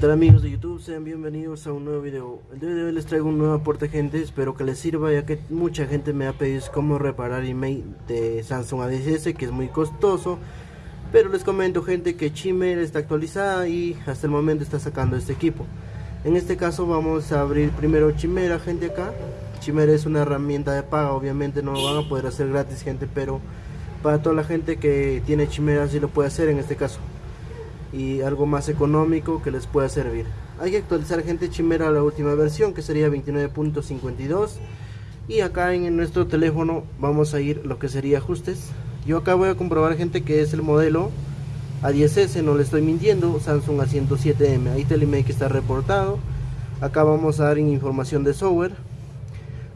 ¿Qué amigos de YouTube? Sean bienvenidos a un nuevo video. El día de hoy les traigo un nuevo aporte gente, espero que les sirva ya que mucha gente me ha pedido cómo reparar email de Samsung A10s que es muy costoso. Pero les comento gente que Chimera está actualizada y hasta el momento está sacando este equipo. En este caso vamos a abrir primero Chimera gente acá. Chimera es una herramienta de paga, obviamente no lo van a poder hacer gratis gente, pero para toda la gente que tiene Chimera sí lo puede hacer en este caso y algo más económico que les pueda servir. Hay que actualizar gente Chimera a la última versión que sería 29.52 y acá en nuestro teléfono vamos a ir lo que sería ajustes. Yo acá voy a comprobar gente que es el modelo A10S, no le estoy mintiendo, Samsung A107M, ahí está el email que está reportado. Acá vamos a dar información de software.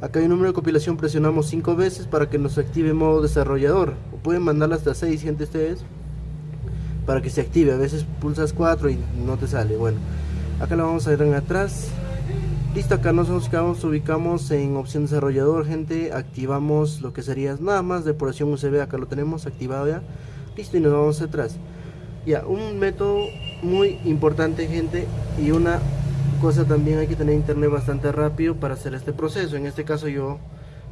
Acá hay un número de compilación, presionamos 5 veces para que nos active modo desarrollador. O pueden mandarla hasta 6 gente ustedes para que se active. A veces pulsas 4 y no te sale. Bueno, acá lo vamos a ir en atrás. Listo, acá nos ubicamos, ubicamos en opción desarrollador, gente. Activamos lo que sería nada más depuración USB. Acá lo tenemos activado ya. Listo, y nos vamos atrás. Ya, un método muy importante, gente. Y una cosa también hay que tener internet bastante rápido para hacer este proceso. En este caso, yo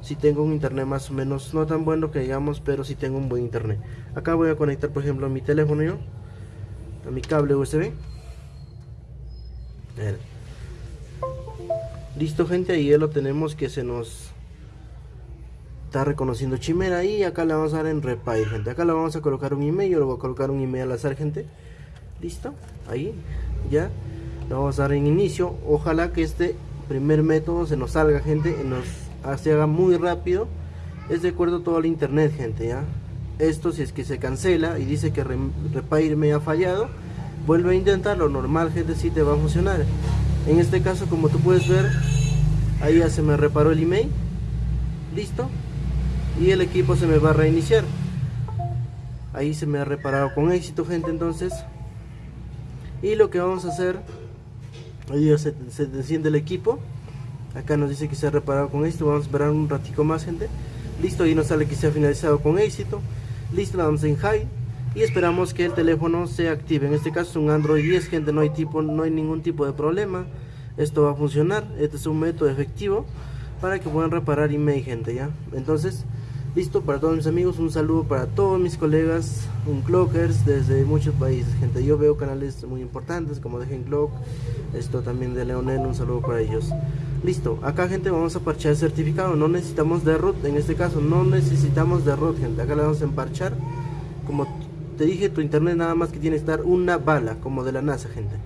si tengo un internet más o menos no tan bueno que digamos pero si tengo un buen internet. Acá voy a conectar por ejemplo mi teléfono yo a mi cable USB listo gente ahí ya lo tenemos que se nos está reconociendo chimera y acá le vamos a dar en repair gente. Acá le vamos a colocar un email yo le voy a colocar un email al azar gente. Listo ahí ya. Le vamos a dar en inicio. Ojalá que este primer método se nos salga gente nos se haga muy rápido es de acuerdo a todo el internet gente ya esto si es que se cancela y dice que Repair me ha fallado vuelve a intentarlo normal gente si te va a funcionar. En este caso como tú puedes ver ahí ya se me reparó el email listo y el equipo se me va a reiniciar. Ahí se me ha reparado con éxito gente entonces. Y lo que vamos a hacer ahí ya se, se enciende el equipo acá nos dice que se ha reparado con éxito. Vamos a esperar un ratico más gente. Listo y nos sale que se ha finalizado con éxito. Listo la damos en high. Y esperamos que el teléfono se active. En este caso es un android 10 gente no hay tipo no hay ningún tipo de problema. Esto va a funcionar. Este es un método efectivo para que puedan reparar email gente ya entonces listo para todos mis amigos. Un saludo para todos mis colegas. Un clockers desde muchos países gente. Yo veo canales muy importantes como Dejen Clock esto también de Leonel un saludo para ellos listo acá gente vamos a parchar el certificado. No necesitamos de root en este caso no necesitamos de root gente. Acá le vamos a emparchar. Como te dije tu internet nada más que tiene que estar una bala como de la NASA gente.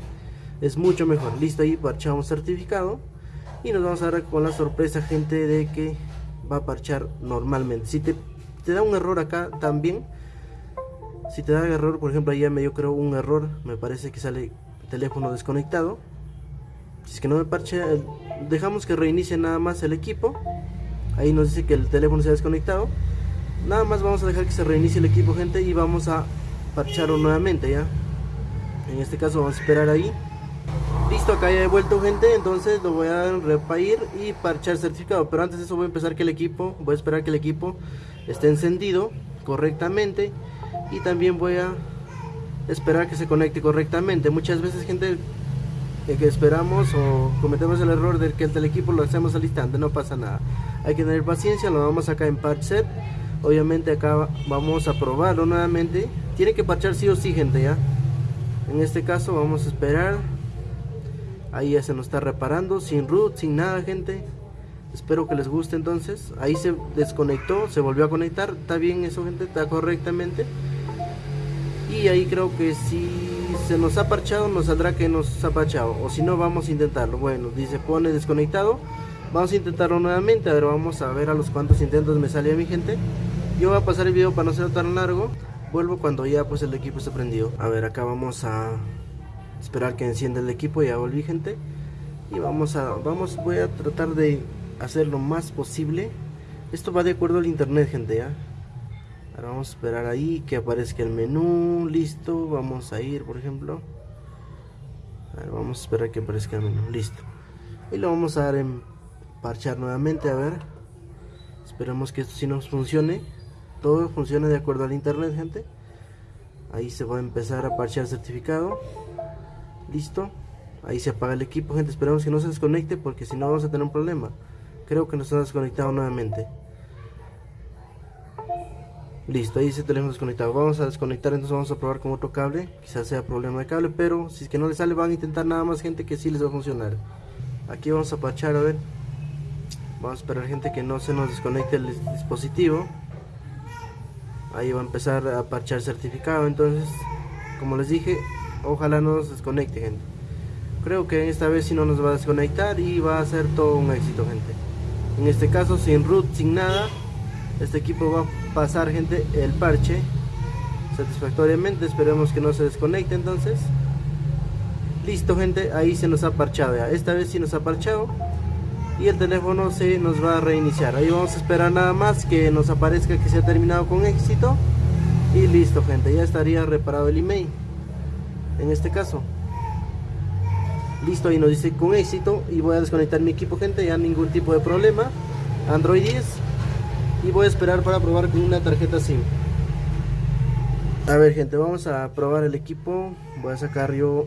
Es mucho mejor. Listo ahí parchamos certificado. Y nos vamos a dar con la sorpresa gente de que va a parchar normalmente. Si te, da un error acá también si te da error por ejemplo ahí me dio creo un error me parece que sale teléfono desconectado si es que no me parche dejamos que reinicie nada más el equipo. Ahí nos dice que el teléfono se ha desconectado. Nada más vamos a dejar que se reinicie el equipo gente y vamos a parcharlo nuevamente ya en este caso vamos a esperar ahí. Listo acá ya he vuelto gente entonces lo voy a repair y parchar certificado. Pero antes de eso voy a empezar que el equipo voy a esperar que el equipo esté encendido correctamente. Y también voy a esperar que se conecte correctamente. Muchas veces gente que esperamos o cometemos el error de que el equipo lo hacemos al instante, no pasa nada. Hay que tener paciencia, lo vamos acá en patch set. Obviamente acá vamos a probarlo nuevamente. Tiene que parchar sí o sí, gente, ya. En este caso vamos a esperar. Ahí ya se nos está reparando, sin root, sin nada, gente. Espero que les guste entonces. Ahí se desconectó, se volvió a conectar. Está bien eso, gente, está correctamente. Y ahí creo que sí se nos ha parchado, nos saldrá que nos ha parchado. O si no, vamos a intentarlo. Bueno, dice pone desconectado. Vamos a intentarlo nuevamente. A ver, vamos a ver a los cuantos intentos me sale mi gente. Yo voy a pasar el video para no ser tan largo. Vuelvo cuando ya pues el equipo esté prendido. A ver, acá vamos a esperar que encienda el equipo. Ya volví, gente. Y vamos a, vamos, voy a tratar de hacer lo más posible. Esto va de acuerdo al internet, gente, ¿ya? Ahora vamos a esperar ahí que aparezca el menú, listo, vamos a ir por ejemplo. vamos a esperar que aparezca el menú, listo. Y lo vamos a dar en parchar nuevamente, a ver. Esperemos que esto sí nos funcione. Todo funcione de acuerdo al internet, gente. Ahí se va a empezar a parchear certificado. Listo. Ahí se apaga el equipo, gente. Esperemos que no se desconecte porque si no vamos a tener un problema. Creo que nos ha desconectado nuevamente. Listo, ahí ese teléfono desconectado. Vamos a desconectar, entonces vamos a probar con otro cable. Quizás sea problema de cable, pero si es que no le sale, van a intentar nada más gente que sí les va a funcionar. Aquí vamos a parchar, a ver. Vamos a esperar gente que no se nos desconecte el dispositivo. Ahí va a empezar a parchar certificado, entonces, como les dije, ojalá no nos desconecte, gente. Creo que esta vez sí no nos va a desconectar y va a ser todo un éxito, gente. En este caso, sin root, sin nada, este equipo va a pasar, gente, el parche satisfactoriamente. Esperemos que no se desconecte entonces. Listo, gente, ahí se nos ha parchado. Esta vez sí nos ha parchado. Y el teléfono se nos va a reiniciar. Ahí vamos a esperar nada más que nos aparezca que se ha terminado con éxito. Y listo gente ya estaría reparado el email. En este caso. Listo ahí nos dice con éxito. Y voy a desconectar mi equipo gente ya ningún tipo de problema. Android 10 y voy a esperar para probar con una tarjeta SIM. A ver gente vamos a probar el equipo. Voy a sacar yo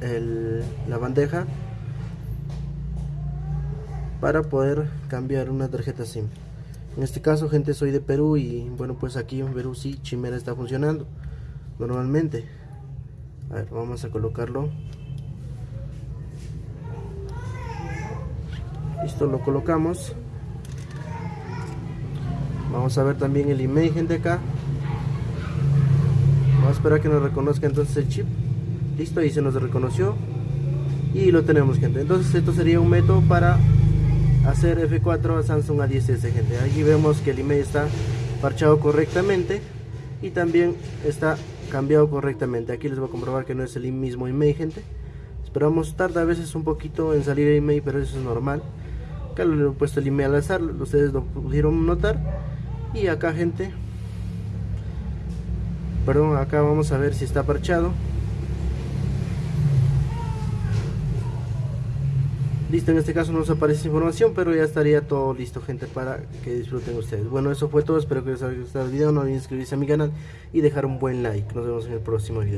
el, la bandeja para poder cambiar una tarjeta SIM. En este caso gente soy de Perú y bueno pues aquí en Perú sí Chimera está funcionando normalmente. A ver vamos a colocarlo. Listo lo colocamos vamos a ver también el email gente acá. Vamos a esperar que nos reconozca entonces el chip. Listo ahí se nos reconoció. Y lo tenemos gente. Entonces esto sería un método para hacer F4 a Samsung A10s gente. Aquí vemos que el email está parchado correctamente y también está cambiado correctamente. Aquí les voy a comprobar que no es el mismo email gente. Esperamos tarda a veces un poquito en salir el email pero eso es normal. Acá le he puesto el email al azar ustedes lo pudieron notar y acá gente perdón acá vamos a ver si está parchado Listo, en este caso no nos aparece información, pero ya estaría todo listo, gente, para que disfruten ustedes. Bueno, eso fue todo. Espero que les haya gustado el video. No olviden suscribirse a mi canal y dejar un buen like. Nos vemos en el próximo video.